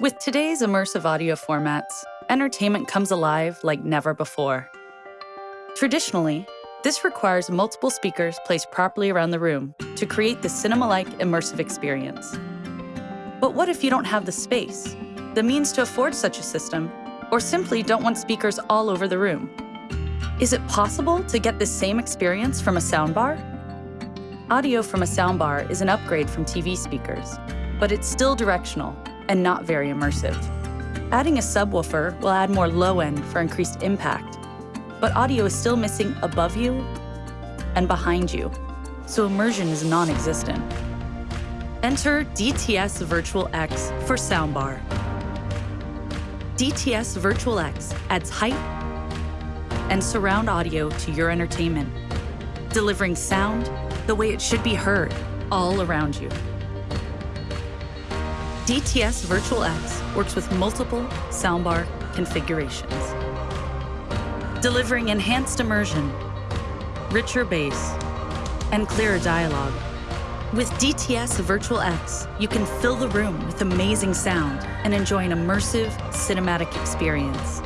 With today's immersive audio formats, entertainment comes alive like never before. Traditionally, this requires multiple speakers placed properly around the room to create the cinema-like immersive experience. But what if you don't have the space, the means to afford such a system, or simply don't want speakers all over the room? Is it possible to get the same experience from a soundbar? Audio from a soundbar is an upgrade from TV speakers, but it's still directional and not very immersive. Adding a subwoofer will add more low end for increased impact, but audio is still missing above you and behind you, so immersion is non-existent. Enter DTS Virtual X for soundbar. DTS Virtual X adds height and surround audio to your entertainment, delivering sound the way it should be heard all around you. DTS Virtual X works with multiple soundbar configurations, delivering enhanced immersion, richer bass, and clearer dialogue. With DTS Virtual X, you can fill the room with amazing sound and enjoy an immersive cinematic experience.